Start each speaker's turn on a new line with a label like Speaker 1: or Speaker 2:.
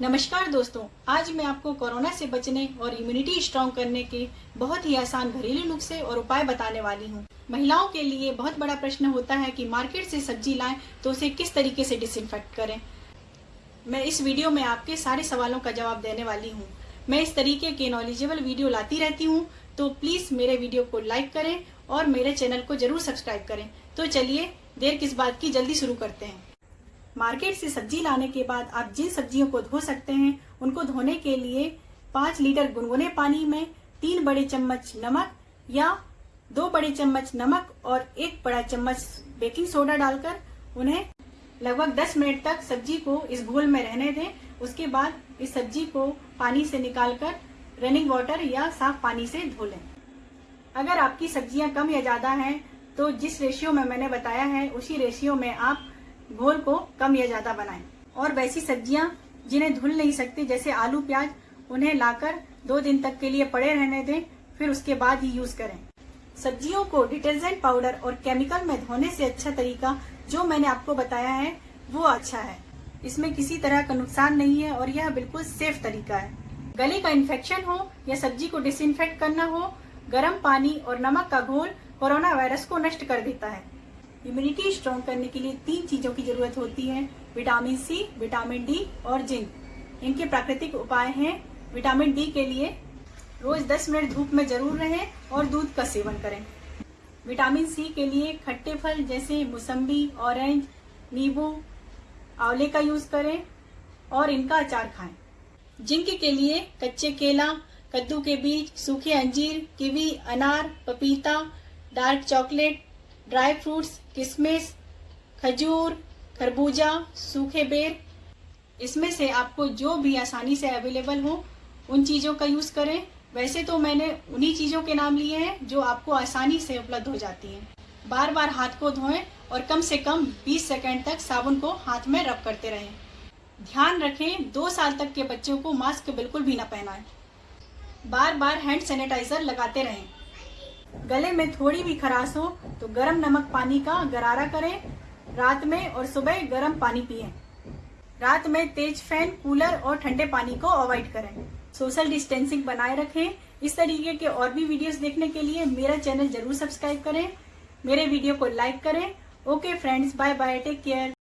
Speaker 1: नमस्कार दोस्तों, आज मैं आपको कोरोना से बचने और इम्यूनिटी स्ट्रॉन्ग करने के बहुत ही आसान घरेलू नुस्खे और उपाय बताने वाली हूँ। महिलाओं के लिए बहुत बड़ा प्रश्न होता है कि मार्केट से सब्ज़ी लाएँ तो उसे किस तरीके से डिसइंफेक्ट करें। मैं इस वीडियो में आपके सारे सवालों का जवाब देने वाली हूँ। मैं इस तरीके के नॉलेजेबल वीडियो लाती रहती हूँ तो प्लीज़ मेरे वीडियो को लाइक करें और मेरे चैनल को ज़रूर सब्सक्राइब करें। तो चलिए, देर किस बात की जल्दी शुरू करते हैं। मार्केट से सब्ज़ी लाने के बाद आप जिन सब्जियों को धो सकते हैं, उनको धोने के लिए पाँच लीटर गुनगुने पानी में तीन बड़े चम्मच नमक या दो बड़े चम्मच नमक और एक बड़ा चम्मच बेकिंग सोडा डालकर उन्हें लगभग 10 मिनट तक सब्ज़ी को इस घोल में रहने दें। उसके बाद इस सब्ज़ी को पानी से निकालकर रनिंग वाटर या साफ़ पानी से धो लें। अगर आपकी सब्ज़ियाँ कम या ज़्यादा हैं तो जिस रेशियो में मैंने बताया है, उसी रेशियो में आप घोल को कम या ज़्यादा बनाएँ। और वैसी सब्ज़ियाँ जिन्हें धुल नहीं सकती, जैसे आलू, प्याज, उन्हें लाकर दो दिन तक के लिए पड़े रहने दें, फिर उसके बाद ही यूज़ करें। सब्जियों को डिटर्जेंट पाउडर और केमिकल में धोने से अच्छा तरीका जो मैंने आपको बताया है, वो अच्छा है। इसमें किसी तरह का नुकसान नहीं है और यह बिल्कुल सेफ़ तरीका है। गले का इन्फेक्शन हो या सब्ज़ी को डिसइंफेक्ट करना हो, गर्म पानी और नमक का घोल कोरोना वायरस को नष्ट कर देता है। इम्यूनिटी स्ट्रॉन्ग करने के लिए तीन चीज़ों की ज़रूरत होती है विटामिन सी विटामिन डी और जिंक। इनके प्राकृतिक उपाय हैं। विटामिन डी के लिए रोज 10 मिनट धूप में ज़रूर रहें और दूध का सेवन करें। विटामिन सी के लिए खट्टे फल जैसे मौसम्बी ऑरेंज नींबू, आंवले का यूज़ करें और इनका अचार खाएँ। जिंक के लिए कच्चे केला, कद्दू के बीज, सूखे अंजीर, किवी, अनार, पपीता, डार्क चॉकलेट ड्राई फ्रूट्स, किशमिश, खजूर, खरबूजा, सूखे बेर, इसमें से आपको जो भी आसानी से अवेलेबल हो, उन चीज़ों का यूज़ करें। वैसे तो मैंने उन्हीं चीज़ों के नाम लिए हैं जो आपको आसानी से उपलब्ध हो जाती हैं। बार बार हाथ को धोएँ और कम से कम 20 सेकंड तक साबुन को हाथ में रब करते रहें। ध्यान रखें, दो साल तक के बच्चों को मास्क बिल्कुल भी न पहनाएँ। बार बार हैंड सैनिटाइजर लगाते रहें। गले में थोड़ी भी खराश हो तो गर्म नमक पानी का गरारा करें। रात में और सुबह गर्म पानी पिए। रात में तेज फ़ैन, कूलर और ठंडे पानी को अवॉइड करें। सोशल डिस्टेंसिंग बनाए रखें। इस तरीके के और भी वीडियोस देखने के लिए मेरा चैनल ज़रूर सब्सक्राइब करें। मेरे वीडियो को लाइक करें। Okay friends, bye bye, take care.